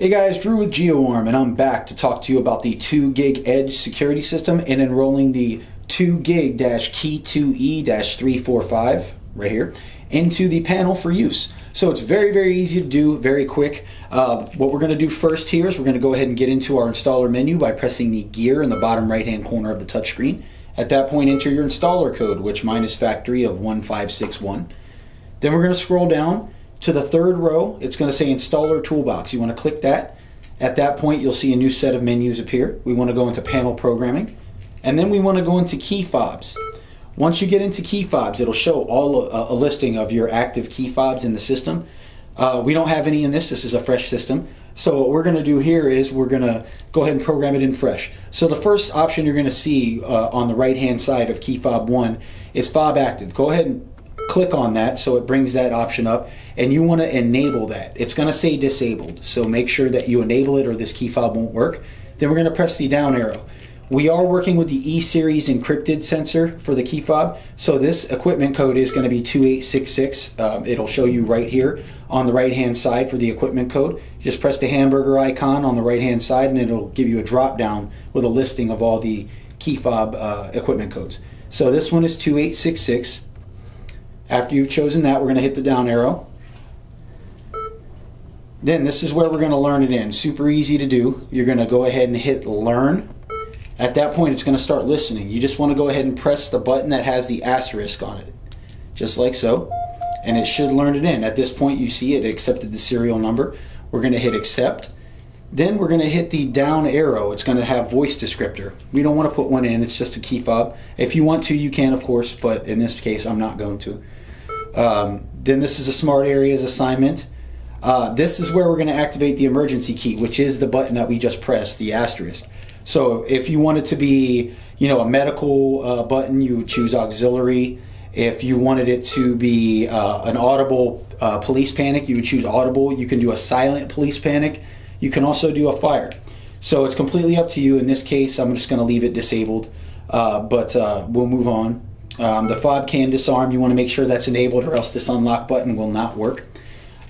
Hey guys, Drew with GeoArm, and I'm back to talk to you about the 2GIG Edge security system and enrolling the 2GIG key 2E 345 right here into the panel for use. So it's very, very easy to do, very quick. Uh, what we're going to do first here is we're going to go ahead and get into our installer menu by pressing the gear in the bottom right hand corner of the touchscreen. At that point, enter your installer code, which mine is factory of 1561. Then we're going to scroll down to the third row, it's going to say Installer Toolbox. You want to click that. At that point, you'll see a new set of menus appear. We want to go into Panel Programming. And then we want to go into Key Fobs. Once you get into key fobs, it'll show all a, a listing of your active key fobs in the system. Uh, we don't have any in this. This is a fresh system. So what we're going to do here is we're going to go ahead and program it in fresh. So the first option you're going to see uh, on the right hand side of key fob 1 is fob active. Go ahead and click on that so it brings that option up and you want to enable that. It's going to say disabled so make sure that you enable it or this key fob won't work. Then we're going to press the down arrow. We are working with the E-Series encrypted sensor for the key fob, so this equipment code is going to be 2866. Um, it'll show you right here on the right hand side for the equipment code. Just press the hamburger icon on the right hand side and it'll give you a drop down with a listing of all the key fob uh, equipment codes. So this one is 2866. After you've chosen that, we're going to hit the down arrow. Then this is where we're going to learn it in. Super easy to do. You're going to go ahead and hit learn. At that point, it's going to start listening. You just want to go ahead and press the button that has the asterisk on it, just like so. And it should learn it in. At this point, you see it accepted the serial number. We're going to hit accept. Then we're going to hit the down arrow. It's going to have voice descriptor. We don't want to put one in. It's just a key fob. If you want to, you can, of course, but in this case, I'm not going to. Um, then this is a smart areas assignment. Uh, this is where we're going to activate the emergency key, which is the button that we just pressed, the asterisk. So if you want it to be, you know, a medical uh, button, you would choose auxiliary. If you wanted it to be uh, an audible uh, police panic, you would choose audible. You can do a silent police panic. You can also do a fire. So it's completely up to you. In this case, I'm just going to leave it disabled, uh, but uh, we'll move on. Um, the fob can disarm. You want to make sure that's enabled or else this unlock button will not work.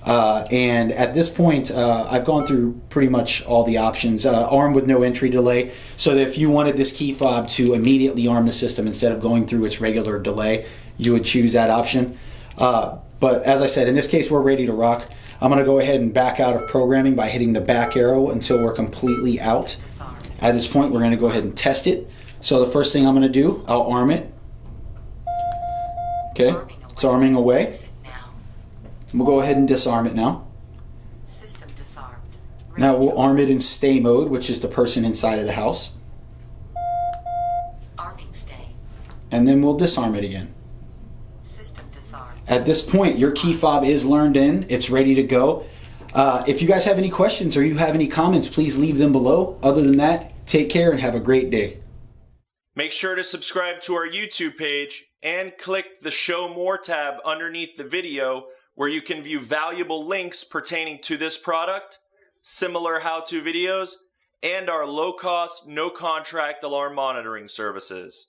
Uh, and at this point, uh, I've gone through pretty much all the options. Uh, arm with no entry delay, so that if you wanted this key fob to immediately arm the system instead of going through its regular delay, you would choose that option. Uh, but as I said, in this case, we're ready to rock. I'm going to go ahead and back out of programming by hitting the back arrow until we're completely out. At this point, we're going to go ahead and test it. So the first thing I'm going to do, I'll arm it. Okay, it's arming away. We'll go ahead and disarm it now. System disarmed. Now we'll arm it in stay mode, which is the person inside of the house. Arming stay. And then we'll disarm it again. System disarmed. At this point, your key fob is learned in. It's ready to go. Uh, if you guys have any questions or you have any comments, please leave them below. Other than that, take care and have a great day. Make sure to subscribe to our YouTube page and click the Show More tab underneath the video where you can view valuable links pertaining to this product, similar how-to videos, and our low-cost, no-contract alarm monitoring services.